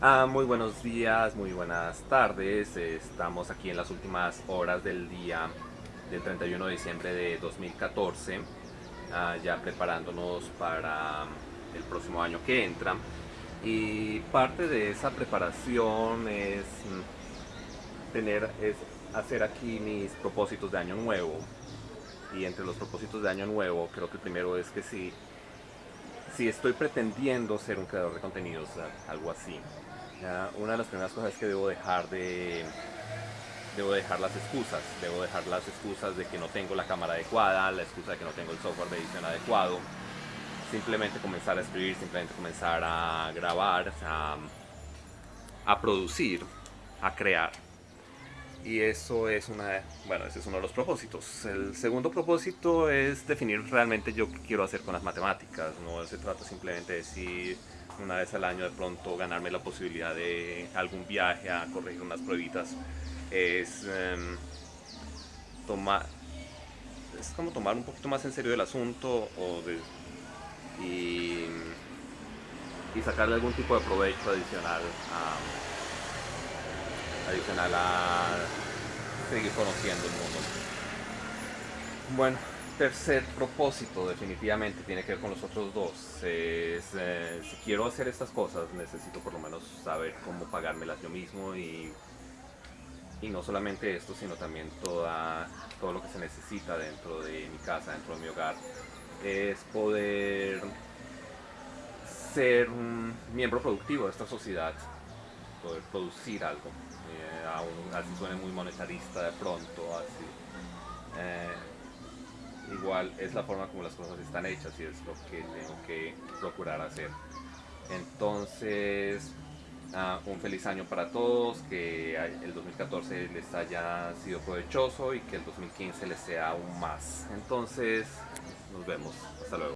Ah, muy buenos días, muy buenas tardes. Estamos aquí en las últimas horas del día del 31 de diciembre de 2014, ah, ya preparándonos para el próximo año que entra. Y parte de esa preparación es mm, tener, es hacer aquí mis propósitos de año nuevo. Y entre los propósitos de año nuevo, creo que primero es que si si estoy pretendiendo ser un creador de contenidos, algo así, una de las primeras cosas es que debo dejar de debo dejar las excusas, debo dejar las excusas de que no tengo la cámara adecuada, la excusa de que no tengo el software de edición adecuado, simplemente comenzar a escribir, simplemente comenzar a grabar, a, a producir, a crear. Y eso es una, bueno, ese es uno de los propósitos. El segundo propósito es definir realmente yo qué quiero hacer con las matemáticas. No se trata simplemente de decir una vez al año de pronto ganarme la posibilidad de algún viaje a corregir unas pruebitas. Es em, tomar, es como tomar un poquito más en serio el asunto o de, y, y sacarle algún tipo de provecho adicional a adicional a seguir conociendo el mundo. Bueno, tercer propósito definitivamente tiene que ver con los otros dos. Eh, si quiero hacer estas cosas necesito por lo menos saber cómo pagármelas yo mismo y, y no solamente esto, sino también toda, todo lo que se necesita dentro de mi casa, dentro de mi hogar. Es poder ser un miembro productivo de esta sociedad, poder producir algo aún así suene muy monetarista de pronto, así. Eh, igual es la forma como las cosas están hechas y es lo que tengo que procurar hacer. Entonces, ah, un feliz año para todos, que el 2014 les haya sido provechoso y que el 2015 les sea aún más. Entonces, nos vemos. Hasta luego.